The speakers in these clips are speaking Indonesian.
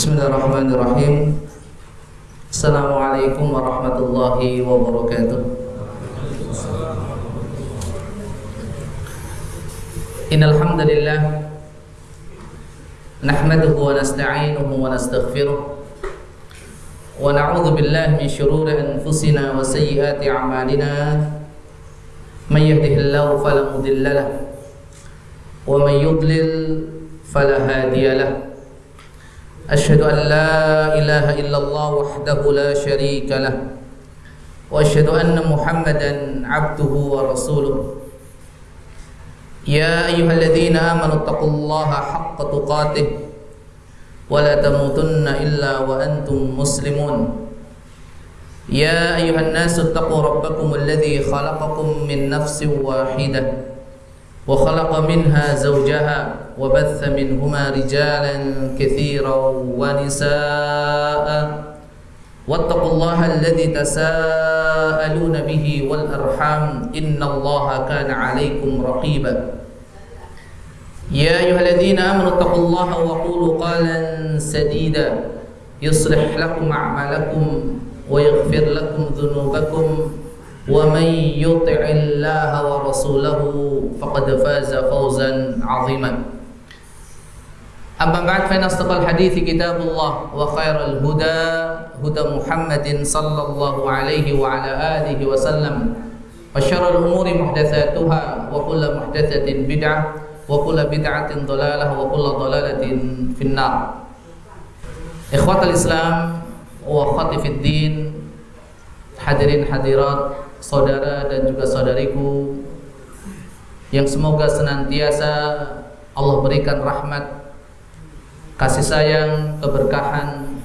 Bismillahirrahmanirrahim Assalamualaikum warahmatullahi wabarakatuh Innalhamdulillah Nahmaduhu wa nasta'inuhu wa nastaghfiruh Wa na'udhu billahi min syururi anfusina wa sayyiyati amalina Man yahdihillahu falamudillalah Wa man yudlil falahadiyalah أشهد أن لا إله إلا الله وحده لا شريك له وأشهد أن محمدا عبده ورسوله. يا أيها الذين آمنوا اتقوا الله حق تقاته ولا تموتن إلا وأنتم مسلمون. يا أيها الناس اتقوا ربكم الذي خلقكم من نفس واحدة وخلق منها زوجها وبث منهما رجالا كثيرا ونساء. واتقوا الله الذي تساءلون به والأرحام. إن الله كان عليكم رقيبا. يا أيها الذين آمنوا اتقوا الله وقولوا قالا سديدا. يصلح لكم أعمالكم ويغفر لكم ذنوبكم. ومن يطع الله ورسوله فقد فاز فوزا عظيما. أما بعد فإن أصدق الحديث كتاب الله وخير الهدى هدى محمد صلى الله عليه وعلى آله وسلم وشر الأمور محدثاتها وكل محدثة بدعة وكل بدعة ضلالة وكل ضلالة في النار إخوة الإسلام وأخواتي في الدين hadirin hadirat saudara dan juga saudariku yang semoga senantiasa Allah berikan rahmat kasih sayang, keberkahan,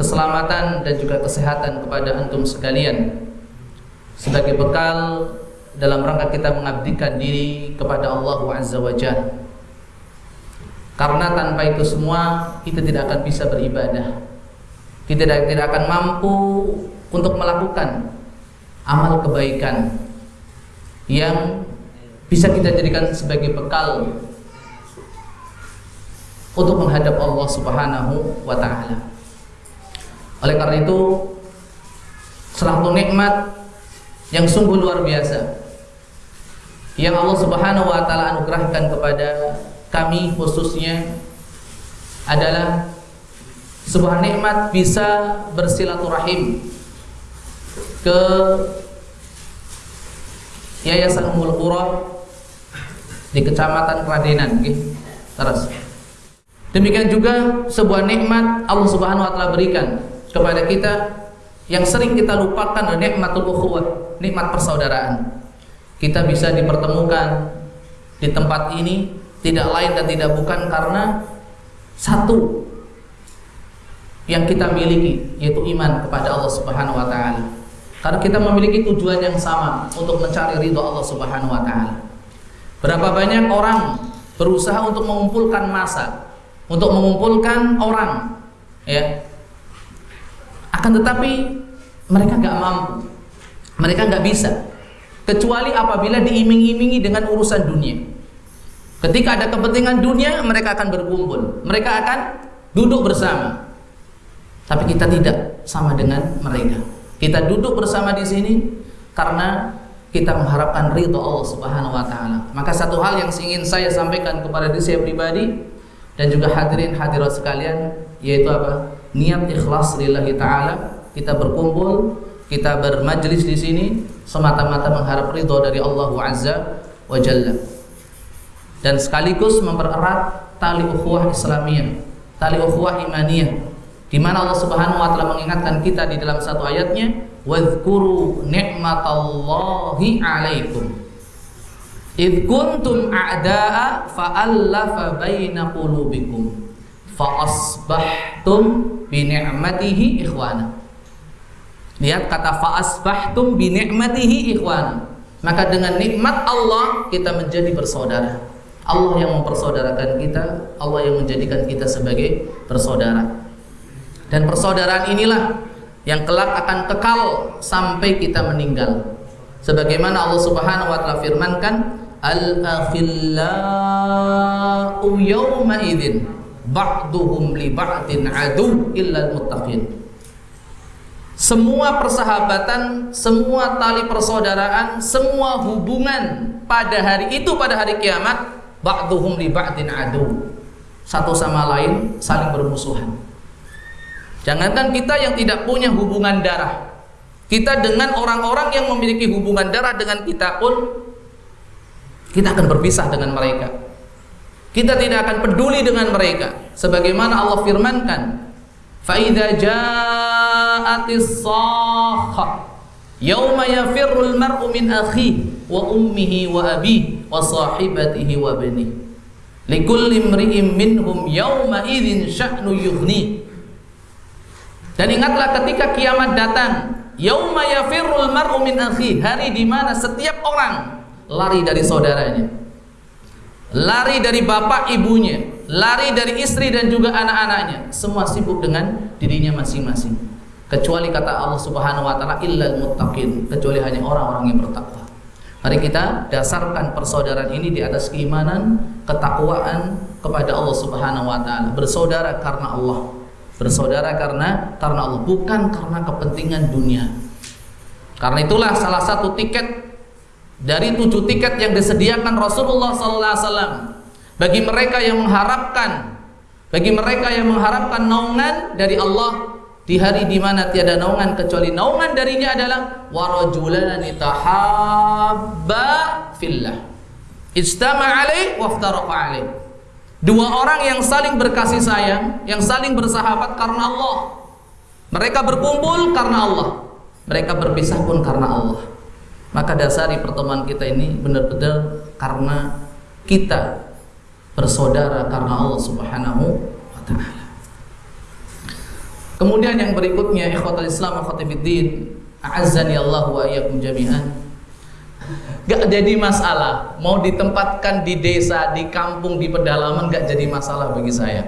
keselamatan dan juga kesehatan kepada antum sekalian sebagai bekal dalam rangka kita mengabdikan diri kepada Allah Azza wa Jalla. Karena tanpa itu semua kita tidak akan bisa beribadah. Kita tidak, tidak akan mampu untuk melakukan amal kebaikan yang bisa kita jadikan sebagai bekal untuk menghadap Allah Subhanahu wa taala. Oleh karena itu, salah satu nikmat yang sungguh luar biasa yang Allah Subhanahu wa taala anugerahkan kepada kami khususnya adalah sebuah nikmat bisa bersilaturahim ke Yayasan Ummul Qura di Kecamatan Kradenan okay? Terus. Demikian juga sebuah nikmat Allah Subhanahu wa taala berikan kepada kita yang sering kita lupakan nikmatul ukhuwah, nikmat persaudaraan. Kita bisa dipertemukan di tempat ini tidak lain dan tidak bukan karena satu yang kita miliki yaitu iman kepada Allah Subhanahu wa taala. Karena kita memiliki tujuan yang sama untuk mencari ridho Allah Subhanahu wa taala. Berapa banyak orang berusaha untuk mengumpulkan masa, untuk mengumpulkan orang, ya. Akan tetapi mereka nggak mampu, mereka nggak bisa, kecuali apabila diiming-imingi dengan urusan dunia. Ketika ada kepentingan dunia, mereka akan berkumpul, mereka akan duduk bersama. Tapi kita tidak sama dengan mereka. Kita duduk bersama di sini karena kita mengharapkan ridho Allah Subhanahu wa taala. Maka satu hal yang ingin saya sampaikan kepada diri saya pribadi dan juga hadirin hadirat sekalian yaitu apa? Niat ikhlas lillahi taala. Kita berkumpul, kita bermajlis di sini semata-mata mengharap ridho dari Allah Azza wa Jalla. Dan sekaligus mempererat tali ukhuwah Islamiyah, tali ukhuwah imaniyah di mana Allah Subhanahu wa taala mengingatkan kita di dalam satu ayatnya, "Wadhkuru ni'matallahi 'alaikum." Idh kuntum a'da'a fa'allafa baina qulubikum fa asbahtum bi ni'matihi ikhwana. Lihat kata fa asbahtum bi ni'matihi ikhwana. Maka dengan nikmat Allah kita menjadi bersaudara. Allah yang mempersaudarakan kita, Allah yang menjadikan kita sebagai bersaudara. Dan persaudaraan inilah yang kelak akan kekal sampai kita meninggal. Sebagaimana Allah Subhanahu wa taala firmankan, "Al-akhillau yawma idzin ba'duhum li ba'din adu muttaqin semua persahabatan, semua tali persaudaraan, semua hubungan pada hari itu pada hari kiamat ba'duhum li ba'din adu. Satu sama lain saling bermusuhan. Jangankan kita yang tidak punya hubungan darah. Kita dengan orang-orang yang memiliki hubungan darah dengan kita pun kita akan berpisah dengan mereka. Kita tidak akan peduli dengan mereka sebagaimana Allah firmankan فإذا جاءت الصاخة يوم يفر المرء من أخيه وأمه وأبيه وصاحبته وبنيه لكل امرئ منهم يومئذ شأن يغنيه dan ingatlah ketika kiamat datang yauma yafirrul mar'u min akhi hari di mana setiap orang lari dari saudaranya. Lari dari bapak ibunya. Lari dari istri dan juga anak-anaknya. Semua sibuk dengan dirinya masing-masing. Kecuali kata Allah Subhanahu wa taala illal muttaqin. Kecuali hanya orang-orang yang bertakwa. Mari kita dasarkan persaudaraan ini di atas keimanan ketakwaan kepada Allah Subhanahu wa taala. Bersaudara karena Allah. Bersaudara karena karena Allah. Bukan karena kepentingan dunia. Karena itulah salah satu tiket dari tujuh tiket yang disediakan Rasulullah wasallam bagi mereka yang mengharapkan bagi mereka yang mengharapkan naungan dari Allah di hari di mana tiada naungan kecuali naungan darinya adalah warajulani tahabba fillah. Ijtama alaih waftaraqa alaih. Dua orang yang saling berkasih sayang yang saling bersahabat karena Allah. Mereka berkumpul karena Allah. Mereka berpisah pun karena Allah maka dasari pertemuan kita ini benar-benar karena kita bersaudara karena Allah Subhanahu wa taala. Kemudian yang berikutnya ikhwatul Islam akhwatifiddin, a'azzani Allah wa iyyakum jami'an. Gak jadi masalah mau ditempatkan di desa, di kampung, di pedalaman gak jadi masalah bagi saya.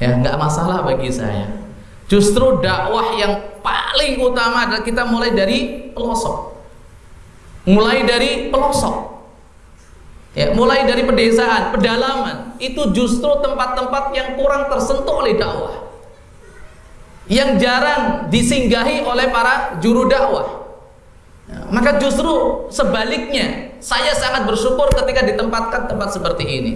Ya, gak masalah bagi saya. Justru dakwah yang paling utama adalah kita mulai dari pelosok. Mulai dari pelosok Ya, mulai dari pedesaan, pedalaman, itu justru tempat-tempat yang kurang tersentuh oleh dakwah. Yang jarang disinggahi oleh para juru dakwah. Ya, maka justru sebaliknya, saya sangat bersyukur ketika ditempatkan tempat seperti ini.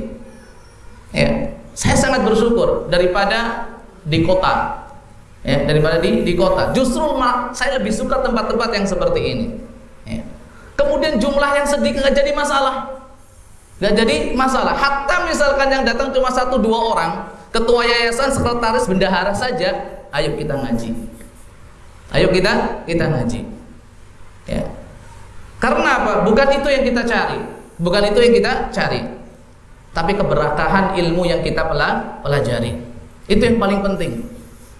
Ya, saya sangat bersyukur daripada di kota. Ya, daripada di di kota. Justru saya lebih suka tempat-tempat yang seperti ini. Kemudian jumlah yang sedikit nggak jadi masalah Gak jadi masalah. Hatta misalkan yang datang cuma satu dua orang, ketua yayasan, sekretaris, bendahara saja, ayo kita ngaji. Ayo kita kita ngaji. Ya. Karena apa? Bukan itu yang kita cari. Bukan itu yang kita cari. Tapi keberkahan ilmu yang kita pelajari. Itu yang paling penting.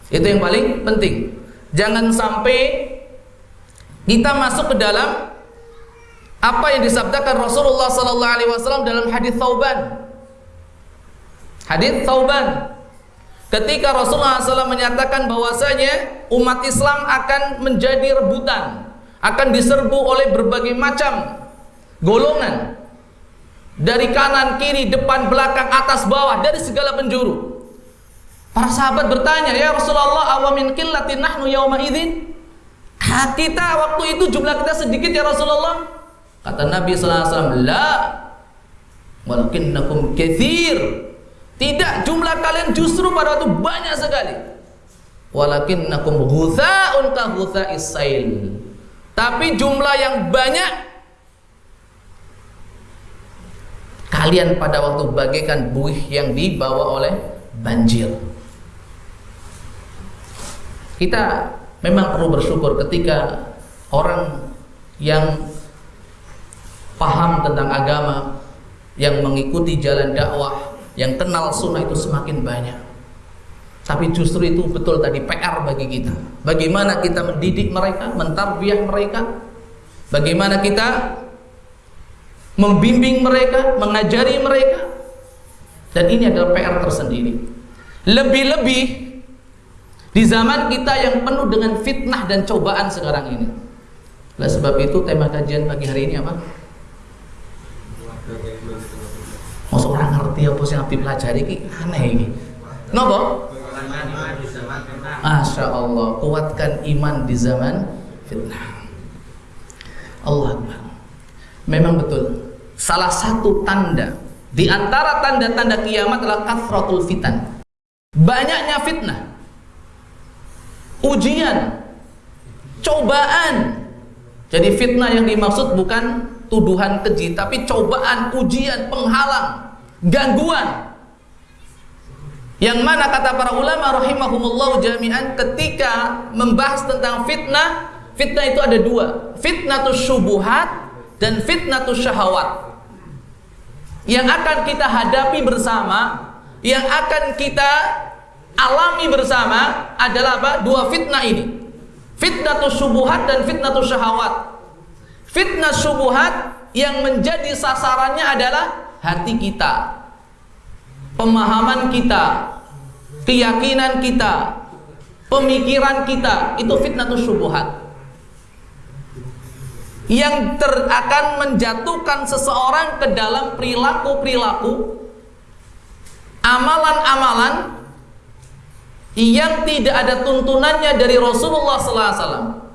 Itu yang paling penting. Jangan sampai kita masuk ke dalam apa yang disabdakan Rasulullah sallallahu alaihi wasallam dalam hadis Thauban. Hadis Thauban. Ketika Rasulullah SAW menyatakan bahwasanya umat Islam akan menjadi rebutan, akan diserbu oleh berbagai macam golongan dari kanan, kiri, depan, belakang, atas, bawah, dari segala penjuru. Para sahabat bertanya, "Ya Rasulullah, awamin qillatin nahnu yauma idzin?" Kita waktu itu jumlah kita sedikit ya Rasulullah. Kata Nabi wasallam, "La walakinnakum katsir." Tidak, jumlah kalian justru pada waktu banyak sekali. Walakinnakum ghutha'un ka ghutha'is sail. Tapi jumlah yang banyak kalian pada waktu bagaikan buih yang dibawa oleh banjir. Kita memang perlu bersyukur ketika orang yang paham tentang agama, yang mengikuti jalan dakwah, yang kenal sunnah itu semakin banyak. Tapi justru itu betul tadi PR bagi kita. Bagaimana kita mendidik mereka, mentarbiah mereka, bagaimana kita membimbing mereka, mengajari mereka. Dan ini adalah PR tersendiri. Lebih-lebih di zaman kita yang penuh dengan fitnah dan cobaan sekarang ini. Oleh sebab itu tema kajian pagi hari ini apa? Masa orang ngerti apa sih yang dipelajari ini aneh ini. Nopo? Masya Allah, kuatkan iman di zaman fitnah. Allah Akbar. Memang betul. Salah satu tanda di antara tanda-tanda kiamat adalah kathratul fitan. Banyaknya fitnah. Ujian, cobaan. Jadi fitnah yang dimaksud bukan tuduhan keji, tapi cobaan, ujian, penghalang, gangguan. Yang mana kata para ulama rahimahumullah jami'an ketika membahas tentang fitnah, fitnah itu ada dua, fitnatus syubuhat dan fitnatus syahawat. Yang akan kita hadapi bersama, yang akan kita alami bersama adalah apa? Dua fitnah ini. Fitnatus syubuhat dan fitnatus syahawat. Fitnah syubuhat yang menjadi sasarannya adalah hati kita. Pemahaman kita, keyakinan kita, pemikiran kita, itu fitnatus syubuhat. Yang ter akan menjatuhkan seseorang ke dalam perilaku-perilaku amalan-amalan yang tidak ada tuntunannya dari Rasulullah SAW.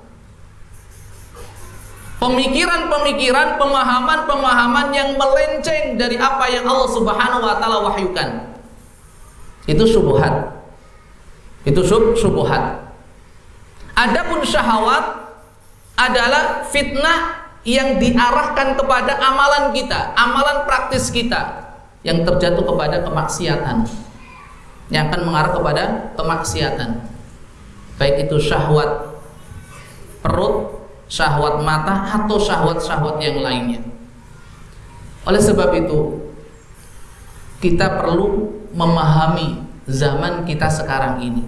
Pemikiran-pemikiran, pemahaman-pemahaman yang melenceng dari apa yang Allah Subhanahu wa taala wahyukan. Itu subuhat. Itu sub subuhat. Adapun syahwat adalah fitnah yang diarahkan kepada amalan kita, amalan praktis kita yang terjatuh kepada kemaksiatan yang akan mengarah kepada kemaksiatan baik itu syahwat perut syahwat mata atau syahwat-syahwat yang lainnya. Oleh sebab itu kita perlu memahami zaman kita sekarang ini.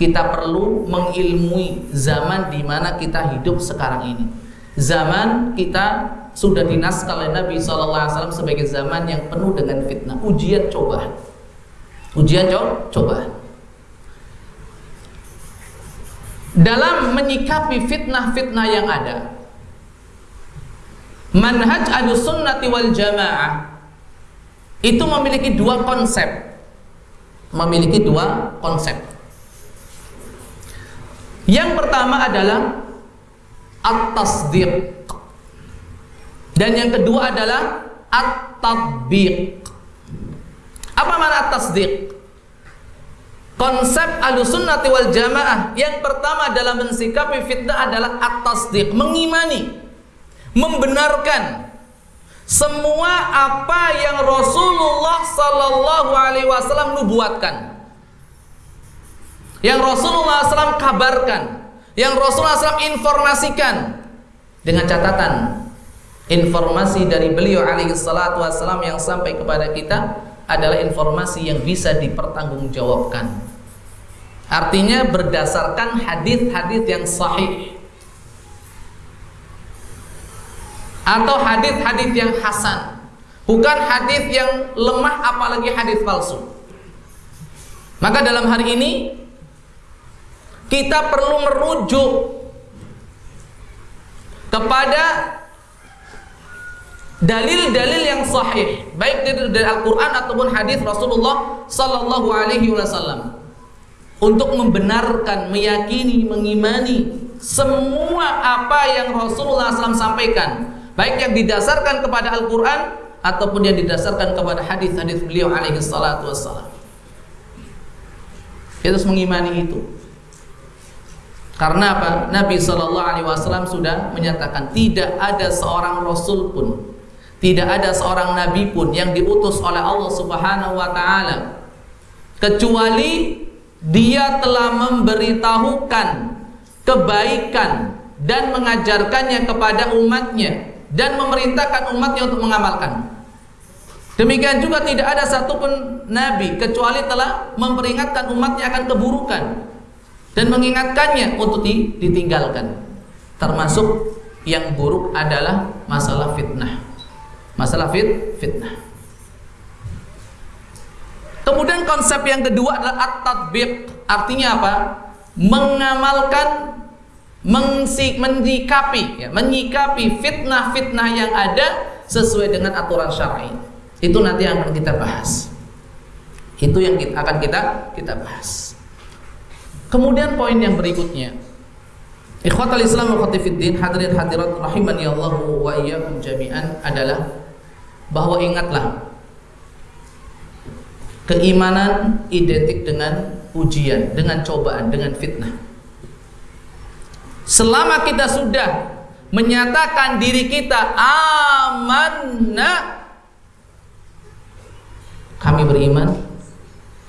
Kita perlu mengilmui zaman di mana kita hidup sekarang ini. Zaman kita sudah dinaskah oleh Nabi SAW sebagai zaman yang penuh dengan fitnah. Ujian cobaan Ujian coba. Dalam menyikapi fitnah-fitnah yang ada, manhaj sunnati wal jamaah itu memiliki dua konsep. Memiliki dua konsep. Yang pertama adalah at-tasdiq. Dan yang kedua adalah at-tatbiq. Apa makna tasdik? Konsep alusunnati wal jamaah yang pertama dalam mensikapi fitnah adalah at-tasdik, mengimani, membenarkan semua apa yang Rasulullah sallallahu alaihi wasallam nubuatkan. Yang Rasulullah SAW kabarkan, yang Rasulullah SAW informasikan dengan catatan informasi dari beliau alaihi salatu wasallam yang sampai kepada kita adalah informasi yang bisa dipertanggungjawabkan. Artinya berdasarkan hadis-hadis yang sahih. Atau hadis-hadis yang hasan, bukan hadis yang lemah apalagi hadis palsu. Maka dalam hari ini kita perlu merujuk kepada dalil-dalil yang sahih. Baik dari, Al-Qur'an ataupun hadis Rasulullah sallallahu alaihi wasallam untuk membenarkan, meyakini, mengimani semua apa yang Rasulullah SAW sampaikan. Baik yang didasarkan kepada Al-Quran ataupun yang didasarkan kepada hadis-hadis beliau alaihi salatu kita harus mengimani itu. Karena apa? Nabi Shallallahu Alaihi Wasallam sudah menyatakan tidak ada seorang Rasul pun tidak ada seorang nabi pun yang diutus oleh Allah Subhanahu wa taala kecuali dia telah memberitahukan kebaikan dan mengajarkannya kepada umatnya dan memerintahkan umatnya untuk mengamalkan. Demikian juga tidak ada satupun nabi kecuali telah memperingatkan umatnya akan keburukan dan mengingatkannya untuk ditinggalkan. Termasuk yang buruk adalah masalah fitnah. Masalah fit, fitnah. Kemudian konsep yang kedua adalah at-tatbiq. Artinya apa? Mengamalkan menyikapi ya, menyikapi fitnah-fitnah yang ada sesuai dengan aturan syar'i. Itu nanti akan kita bahas. Itu yang kita, akan kita kita bahas. Kemudian poin yang berikutnya. Ikhwatal Islam wa khatifiddin hadirin hadirat rahimani Allah wa iyyakum jami'an adalah bahwa ingatlah keimanan identik dengan ujian, dengan cobaan, dengan fitnah. Selama kita sudah menyatakan diri kita amanah kami beriman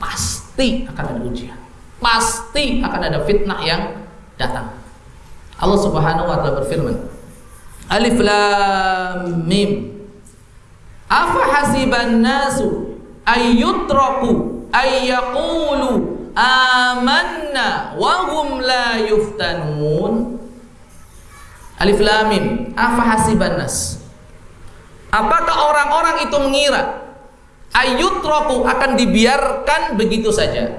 pasti akan ada ujian. Pasti akan ada fitnah yang datang. Allah Subhanahu wa taala berfirman Alif Lam Mim. Afa hasiban nasu ayyutraku ayyaqulu amanna wa hum la yuftanun. Alif Lam Mim Afa hasiban nas. Apakah orang-orang itu mengira ayyutraku akan dibiarkan begitu saja?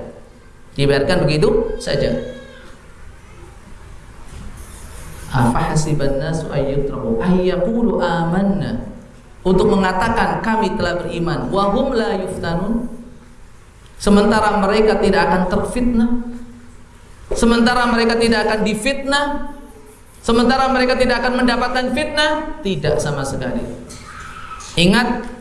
Dibiarkan begitu saja. Apa hasiban nasu ayyutraku ayyaqulu amanna untuk mengatakan kami telah beriman. Wahum la yuftanun. Sementara mereka tidak akan terfitnah. Sementara mereka tidak akan difitnah. Sementara mereka tidak akan mendapatkan fitnah tidak sama sekali. Ingat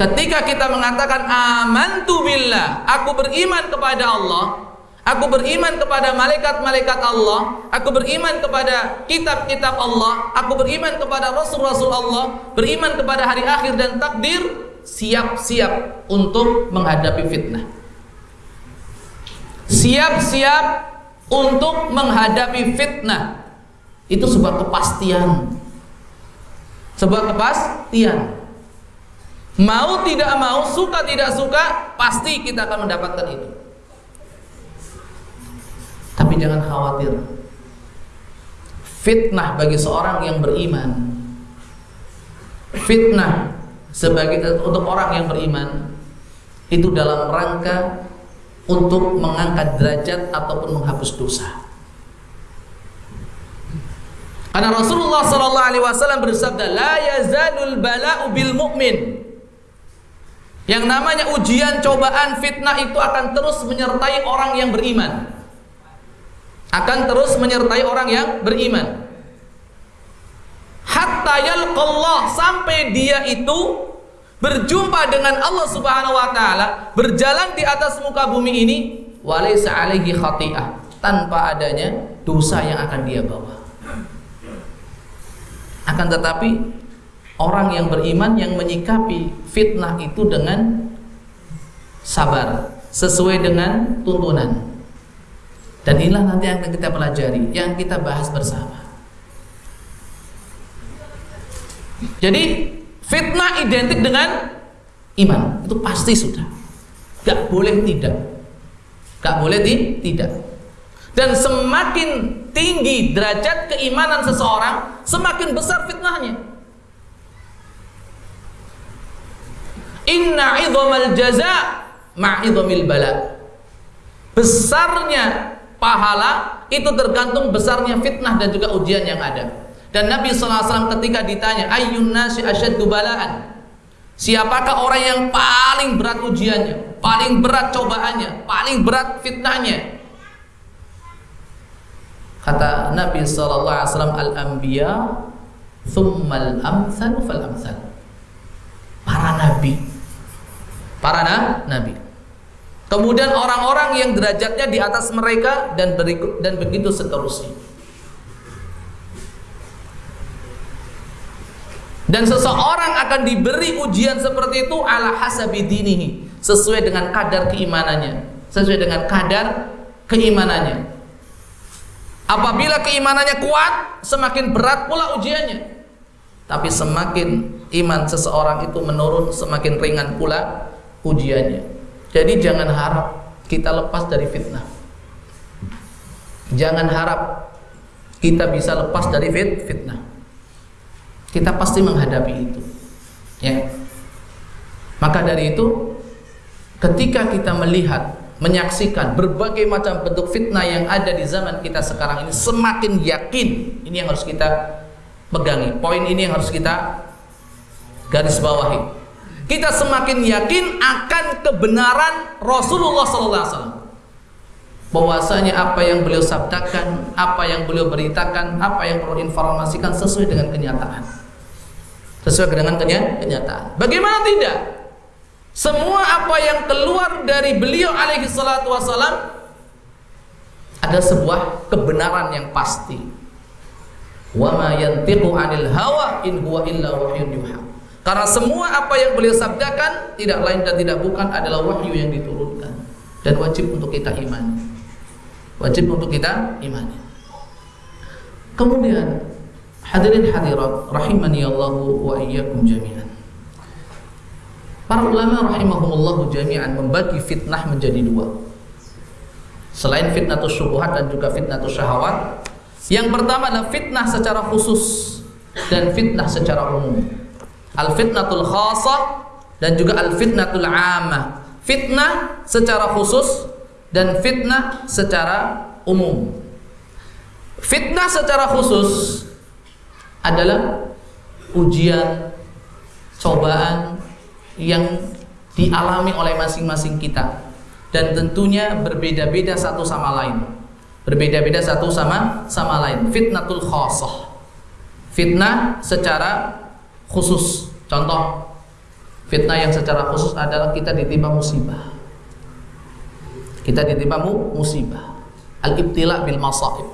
Ketika kita mengatakan amantu billah, aku beriman kepada Allah, aku beriman kepada malaikat-malaikat Allah, aku beriman kepada kitab-kitab Allah, aku beriman kepada rasul-rasul Allah, beriman kepada hari akhir dan takdir, siap-siap untuk menghadapi fitnah. Siap-siap untuk menghadapi fitnah. Itu sebuah kepastian. Sebuah kepastian. Mau tidak mau, suka tidak suka, pasti kita akan mendapatkan itu. Jangan khawatir. Fitnah bagi seorang yang beriman. Fitnah sebagai untuk orang yang beriman itu dalam rangka untuk mengangkat derajat ataupun menghapus dosa. Karena Rasulullah sallallahu alaihi wasallam bersabda, "La yazalul bala'u bil mu'min." Yang namanya ujian, cobaan, fitnah itu akan terus menyertai orang yang beriman. Akan terus menyertai orang yang beriman. Hatta yalqallah sampai dia itu berjumpa dengan Allah Subhanahu wa taala, berjalan di atas muka bumi ini walaysa alaihi khati'ah, tanpa adanya dosa yang akan dia bawa. Akan tetapi orang yang beriman yang menyikapi fitnah itu dengan sabar sesuai dengan tuntunan dan inilah nanti yang akan kita pelajari yang kita bahas bersama. Jadi fitnah identik dengan iman. Itu pasti sudah. Gak boleh tidak. Gak boleh di, tidak. Dan semakin tinggi derajat keimanan seseorang semakin besar fitnahnya. Inna idhamal jaza ma'idhamil bala. Besarnya pahala itu tergantung besarnya fitnah dan juga ujian yang ada. Dan Nabi SAW ketika ditanya, Ayyun nasi asyaddu balaan. Siapakah orang yang paling berat ujiannya, paling berat cobaannya, paling berat fitnahnya? Kata Nabi SAW, Al-Anbiya, Thummal amthal fal amthal. Para nabi para na nabi. Kemudian orang-orang yang derajatnya di atas mereka dan berikut dan begitu seterusnya. Dan seseorang akan diberi ujian seperti itu ala hasabi dinihi, sesuai dengan kadar keimanannya, sesuai dengan kadar keimanannya. Apabila keimanannya kuat, semakin berat pula ujiannya. Tapi semakin iman seseorang itu menurun, semakin ringan pula ujiannya. Jadi jangan harap kita lepas dari fitnah. Jangan harap kita bisa lepas dari fit fitnah. Kita pasti menghadapi itu. Ya. Maka dari itu ketika kita melihat, menyaksikan berbagai macam bentuk fitnah yang ada di zaman kita sekarang ini semakin yakin ini yang harus kita pegangi. Poin ini yang harus kita garis bawahi kita semakin yakin akan kebenaran Rasulullah wasallam. Bahwasanya apa yang beliau sabdakan, apa yang beliau beritakan, apa yang beliau informasikan sesuai dengan kenyataan. Sesuai dengan kenyataan. Bagaimana tidak? Semua apa yang keluar dari beliau alaihi salatu wasallam ada sebuah kebenaran yang pasti. Wa ma yantiqu 'anil hawa in huwa illa wahyun yuha. Karena semua apa yang beliau sabdakan tidak lain dan tidak bukan adalah wahyu yang diturunkan dan wajib untuk kita imani. Wajib untuk kita imani. Kemudian hadirin hadirat rahimani Allah wa iyyakum jami'an. Para ulama rahimahumullah jami'an membagi fitnah menjadi dua. Selain fitnah syubhat dan juga fitnah syahwat, yang pertama adalah fitnah secara khusus dan fitnah secara umum. Al fitnatul khasah dan juga al fitnatul amah. Fitnah secara khusus dan fitnah secara umum. Fitnah secara khusus adalah ujian, cobaan yang dialami oleh masing-masing kita dan tentunya berbeda-beda satu sama lain. Berbeda-beda satu sama sama lain. Fitnatul khasah. Fitnah secara khusus. Contoh fitnah yang secara khusus adalah kita ditimpa musibah. Kita ditimpa musibah. Al-ibtila bil masaib.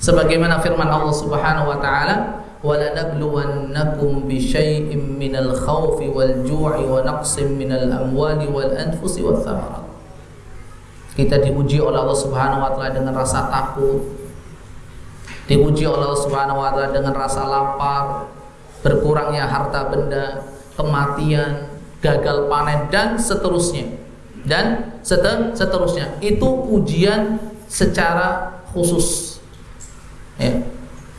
Sebagaimana firman Allah Subhanahu wa taala, "Walanabluwannakum bisyai'im minal khawfi wal ju'i wa naqsim minal amwali wal anfusi wath thamarat." Kita diuji oleh Allah Subhanahu wa taala dengan rasa takut, diuji oleh Allah Subhanahu wa taala dengan rasa lapar, berkurangnya harta benda, kematian, gagal panen dan seterusnya. Dan seterusnya. Itu ujian secara khusus. Ya.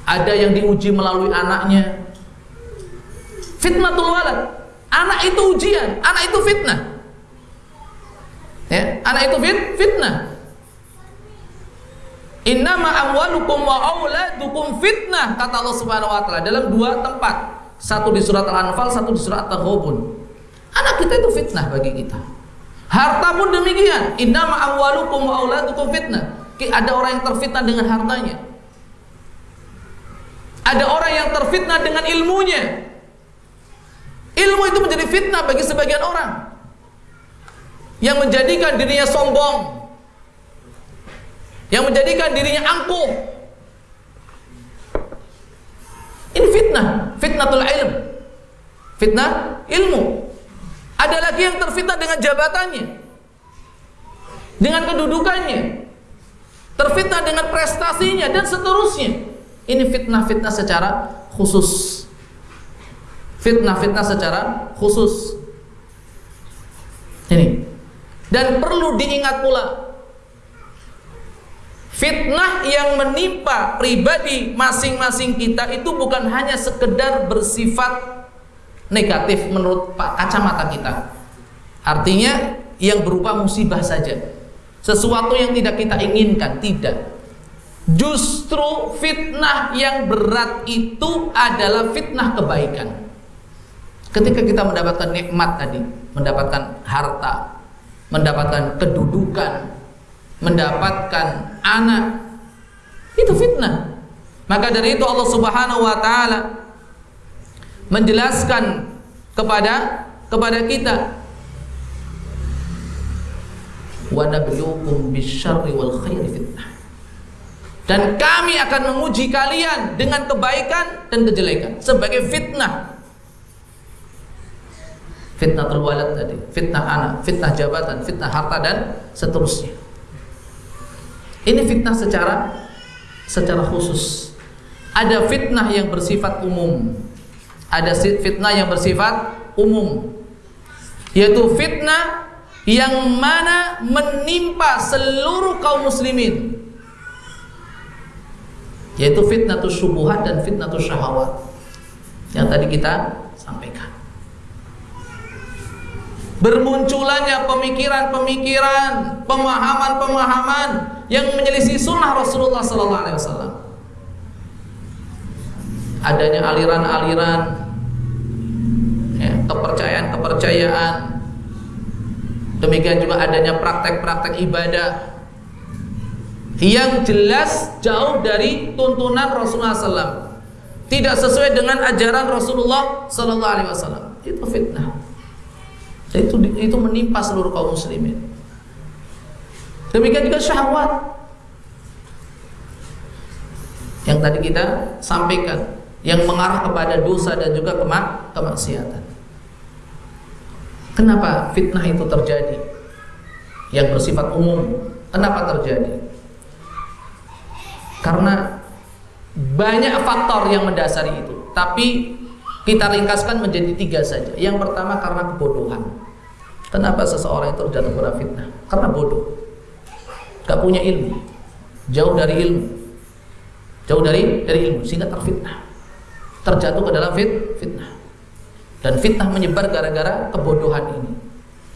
ada yang diuji melalui anaknya. Fitnatul walad. Anak itu ujian. Anak itu fitnah. Ya. Anak itu fit, fitnah Innama amwalukum wa auladukum fitnah kata Allah Subhanahu wa taala dalam dua tempat. Satu di surat Al-Anfal, satu di surat At-Taghabun. Anak kita itu fitnah bagi kita. Harta pun demikian. Innama amwalukum wa auladukum fitnah. Ada orang yang terfitnah dengan hartanya. Ada orang yang terfitnah dengan ilmunya. Ilmu itu menjadi fitnah bagi sebagian orang. Yang menjadikan dirinya sombong. Yang menjadikan dirinya angkuh. Ini fitnah, fitnatul ilm. Fitnah ilmu. Ada lagi yang terfitnah dengan jabatannya. Dengan kedudukannya. Terfitnah dengan prestasinya dan seterusnya. Ini fitnah-fitnah secara khusus. Fitnah-fitnah secara khusus. Ini. Dan perlu diingat pula Fitnah yang menimpa pribadi masing-masing kita itu bukan hanya sekedar bersifat negatif menurut kacamata kita. Artinya yang berupa musibah saja. Sesuatu yang tidak kita inginkan, tidak. Justru fitnah yang berat itu adalah fitnah kebaikan. Ketika kita mendapatkan nikmat tadi, mendapatkan harta, mendapatkan kedudukan, mendapatkan anak, itu fitnah. Maka dari itu Allah Subhanahu wa taala menjelaskan kepada kepada kita wa nabluukum bisyarri wal khairi fitnah. Dan kami akan menguji kalian dengan kebaikan dan kejelekan sebagai fitnah. Fitnah terwalad tadi fitnah anak, fitnah jabatan, fitnah harta dan seterusnya ini fitnah secara secara khusus. Ada fitnah yang bersifat umum. Ada fitnah yang bersifat umum. Yaitu fitnah yang mana menimpa seluruh kaum muslimin. Yaitu fitnah syubuhat dan fitnah syahwat. Yang tadi kita sampaikan. Bermunculannya pemikiran-pemikiran pemahaman-pemahaman yang menyelisih sunnah Rasulullah sallallahu alaihi wasallam adanya aliran-aliran kepercayaan-kepercayaan. Demikian juga adanya praktek-praktek ibadah yang jelas jauh dari tuntunan Rasulullah SAW. Tidak sesuai dengan ajaran Rasulullah Sallallahu Alaihi Wasallam. Itu fitnah. Itu itu menimpa seluruh kaum muslimin. Demikian juga syahwat yang tadi kita sampaikan yang mengarah kepada dosa dan juga kemak kemaksiatan. Kenapa fitnah itu terjadi? Yang bersifat umum. Kenapa terjadi? Karena banyak faktor yang mendasari itu. Tapi kita ringkaskan menjadi tiga saja. Yang pertama karena kebodohan. Kenapa seseorang itu terjatuh pada fitnah? Karena bodoh. Gak punya ilmu. Jauh dari ilmu. Jauh dari dari ilmu sehingga terfitnah terjatuh ke dalam fit, fitnah. Dan fitnah menyebar gara-gara kebodohan ini.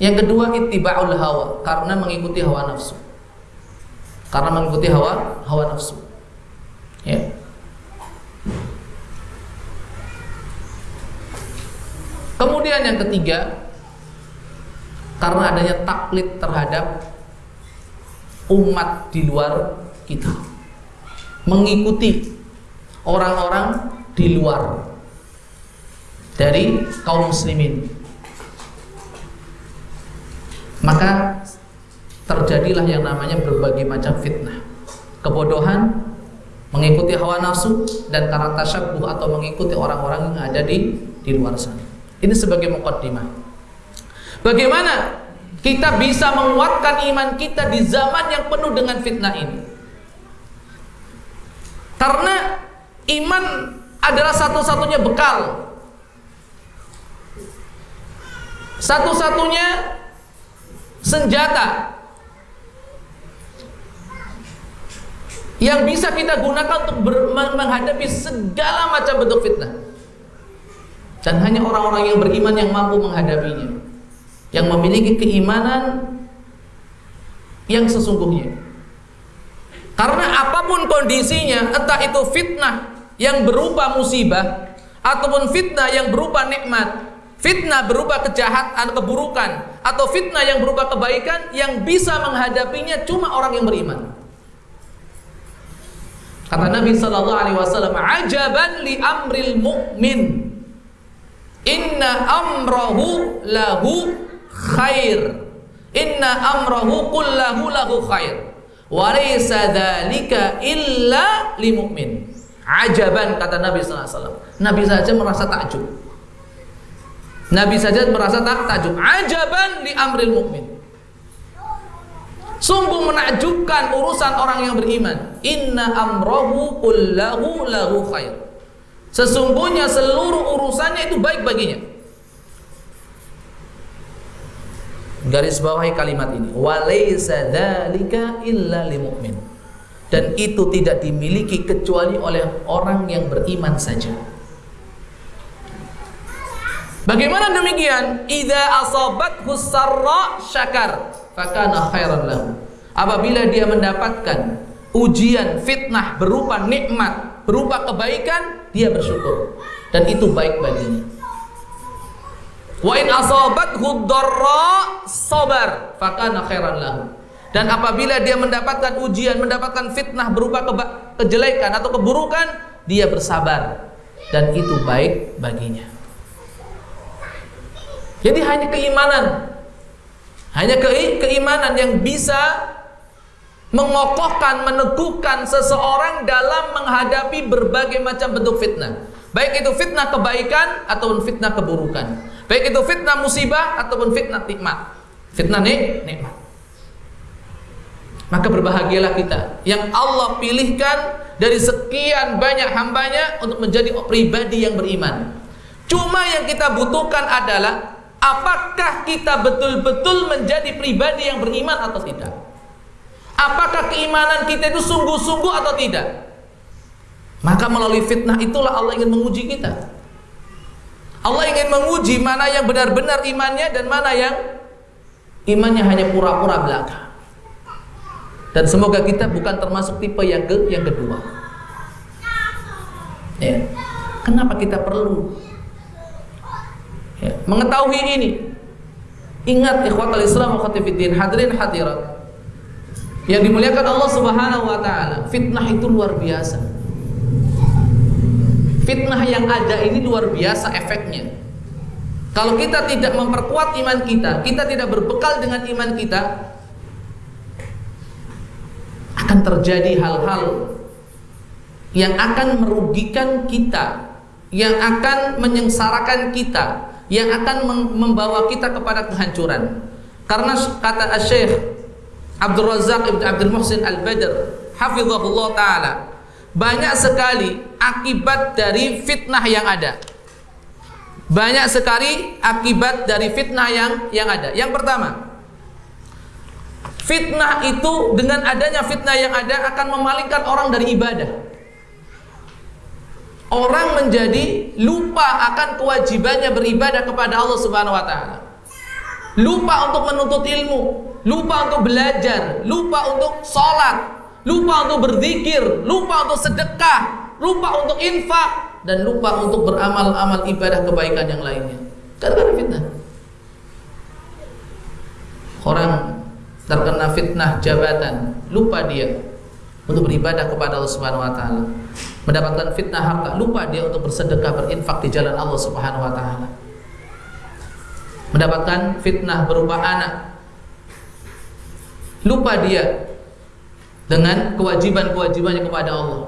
Yang kedua ittiba'ul hawa, karena mengikuti hawa nafsu. Karena mengikuti hawa hawa nafsu. Ya. Kemudian yang ketiga, karena adanya taklid terhadap umat di luar kita. Mengikuti orang-orang di luar. Dari kaum muslimin. Maka terjadilah yang namanya berbagai macam fitnah. Kebodohan mengikuti hawa nafsu dan karena tasyabuh atau mengikuti orang-orang yang ada di di luar sana. Ini sebagai mukaddimah bagaimana kita bisa menguatkan iman kita di zaman yang penuh dengan fitnah ini karena iman adalah satu-satunya bekal. Satu-satunya senjata yang bisa kita gunakan untuk menghadapi segala macam bentuk fitnah. Dan hanya orang-orang yang beriman yang mampu menghadapinya. Yang memiliki keimanan yang sesungguhnya. Karena apa pun kondisinya, entah itu fitnah yang berupa musibah ataupun fitnah yang berupa nikmat, fitnah berupa kejahatan, keburukan atau fitnah yang berupa kebaikan yang bisa menghadapinya cuma orang yang beriman. Kata Nabi wasallam, "Ajaban li amril mu'min. Inna amrahu lahu khair. Inna amrahu kullahu lahu khair. Wa laysa dzalika illa li mu'min." Ajaban kata Nabi SAW. Nabi saja merasa takjub. Nabi saja merasa tak takjub. Ajaban di amril mukmin. Sungguh menakjubkan urusan orang yang beriman. Inna amrohu kullahu lahu khair. Sesungguhnya seluruh urusannya itu baik baginya. Garis bawahi kalimat ini. Walaysa dzalika illa lil mu'min dan itu tidak dimiliki kecuali oleh orang yang beriman saja. Bagaimana demikian? Idza asabat husarra syakar fakana khairan lahu. Apabila dia mendapatkan ujian, fitnah berupa nikmat, berupa kebaikan, dia bersyukur dan itu baik baginya. Wa in asabathu dharra sabar fakana khairan lahu. Dan apabila dia mendapatkan ujian, mendapatkan fitnah berupa kejelekan atau keburukan, dia bersabar dan itu baik baginya. Jadi hanya keimanan, hanya ke keimanan yang bisa mengokohkan, meneguhkan seseorang dalam menghadapi berbagai macam bentuk fitnah. Baik itu fitnah kebaikan ataupun fitnah keburukan. Baik itu fitnah musibah ataupun fitnah nikmat. Fitnah nik nikmat. Maka berbahagialah kita yang Allah pilihkan dari sekian banyak hambanya untuk menjadi pribadi yang beriman. Cuma yang kita butuhkan adalah apakah kita betul-betul menjadi pribadi yang beriman atau tidak? Apakah keimanan kita itu sungguh-sungguh atau tidak? Maka melalui fitnah itulah Allah ingin menguji kita. Allah ingin menguji mana yang benar-benar imannya dan mana yang imannya hanya pura-pura belaka. Dan semoga kita bukan termasuk tipe yang ke yang kedua. Ya. Kenapa kita perlu ya, mengetahui ini. Ingat ikhwatal Islam wa khatifiddin, hadirin hadirat. Yang dimuliakan Allah Subhanahu wa taala, fitnah itu luar biasa. Fitnah yang ada ini luar biasa efeknya. Kalau kita tidak memperkuat iman kita, kita tidak berbekal dengan iman kita, akan terjadi hal-hal yang akan merugikan kita, yang akan menyengsarakan kita, yang akan membawa kita kepada kehancuran. Karena kata Syekh Abdul Razak Ibn Abdul Muhsin Al-Badr hafizahullah taala banyak sekali akibat dari fitnah yang ada. Banyak sekali akibat dari fitnah yang yang ada. Yang pertama, fitnah itu dengan adanya fitnah yang ada akan memalingkan orang dari ibadah orang menjadi lupa akan kewajibannya beribadah kepada Allah Subhanahu wa taala. Lupa untuk menuntut ilmu, lupa untuk belajar, lupa untuk sholat, lupa untuk berzikir, lupa untuk sedekah, lupa untuk infak dan lupa untuk beramal-amal ibadah kebaikan yang lainnya. Karena fitnah. Orang terkena fitnah jabatan, lupa dia untuk beribadah kepada Allah Subhanahu wa taala mendapatkan fitnah harta, lupa dia untuk bersedekah berinfak di jalan Allah Subhanahu wa taala. Mendapatkan fitnah berupa anak. Lupa dia dengan kewajiban-kewajibannya kepada Allah.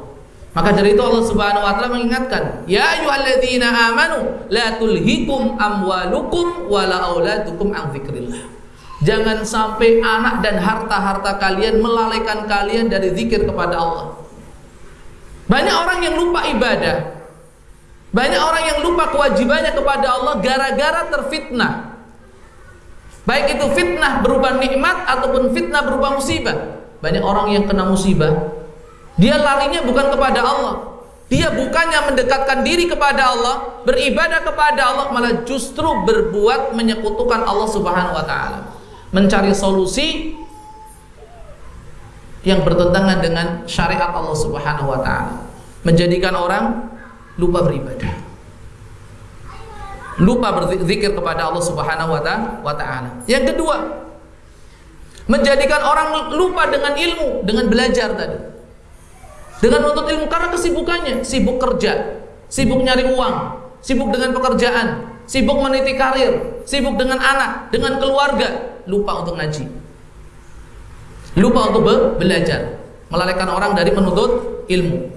Maka dari itu Allah Subhanahu wa taala mengingatkan, "Ya ayyuhalladzina amanu la tulhikum amwalukum wala auladukum an dzikrillah." Jangan sampai anak dan harta-harta kalian melalaikan kalian dari zikir kepada Allah. Banyak orang yang lupa ibadah. Banyak orang yang lupa kewajibannya kepada Allah gara-gara terfitnah. Baik itu fitnah berupa nikmat ataupun fitnah berupa musibah. Banyak orang yang kena musibah, dia larinya bukan kepada Allah. Dia bukannya mendekatkan diri kepada Allah, beribadah kepada Allah, malah justru berbuat menyekutukan Allah Subhanahu wa taala. Mencari solusi yang bertentangan dengan syariat Allah Subhanahu wa taala. Menjadikan orang lupa beribadah. Lupa berzikir kepada Allah Subhanahu wa taala. Yang kedua, menjadikan orang lupa dengan ilmu, dengan belajar tadi. Dengan menuntut ilmu karena kesibukannya, sibuk kerja, sibuk nyari uang, sibuk dengan pekerjaan, sibuk meniti karir, sibuk dengan anak, dengan keluarga, lupa untuk ngaji. Lupa untuk belajar. Melalaikan orang dari menuntut ilmu.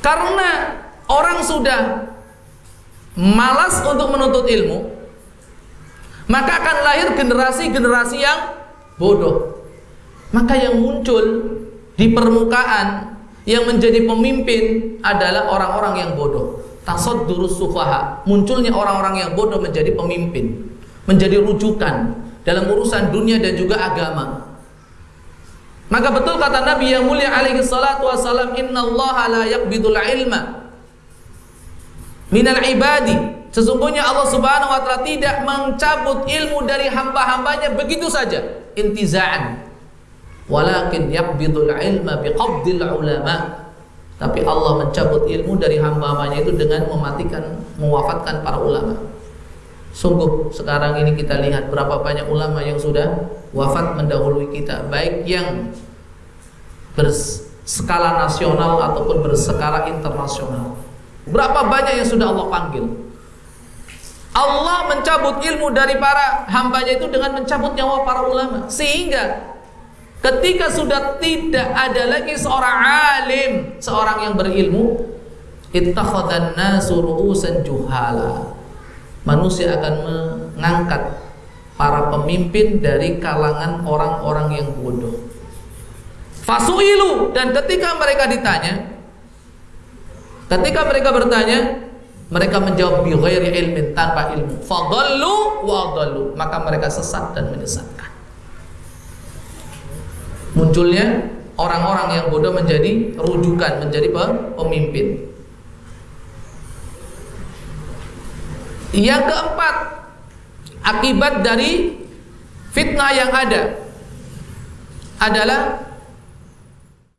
Karena orang sudah malas untuk menuntut ilmu maka akan lahir generasi-generasi yang bodoh maka yang muncul di permukaan yang menjadi pemimpin adalah orang-orang yang bodoh tasaddurus sufaha munculnya orang-orang yang bodoh menjadi pemimpin menjadi rujukan dalam urusan dunia dan juga agama. Maka betul kata Nabi yang mulia alaihi salatu wasalam, "Innallaha la yaqbidul ilma minal ibadi." Sesungguhnya Allah Subhanahu wa taala tidak mencabut ilmu dari hamba-hambanya begitu saja, intiza'an. Walakin yaqbidul ilma biqabdil ulama. Tapi Allah mencabut ilmu dari hamba-hambanya itu dengan mematikan, mewafatkan para ulama. Sungguh sekarang ini kita lihat berapa banyak ulama yang sudah wafat mendahului kita Baik yang berskala nasional ataupun berskala internasional Berapa banyak yang sudah Allah panggil Allah mencabut ilmu dari para hambanya itu dengan mencabut nyawa para ulama. Sehingga ketika sudah tidak ada lagi seorang alim Seorang yang berilmu Ittakhadhan nasu manusia akan mengangkat para pemimpin dari kalangan orang-orang yang bodoh. Fasuilu. Dan ketika mereka ditanya, ketika mereka bertanya, mereka menjawab bi ghairi ilmin tanpa ilmu. Fadallu wa maka mereka sesat dan menyesatkan. Munculnya orang-orang yang bodoh menjadi rujukan, menjadi pemimpin. Yang keempat, akibat dari fitnah yang ada adalah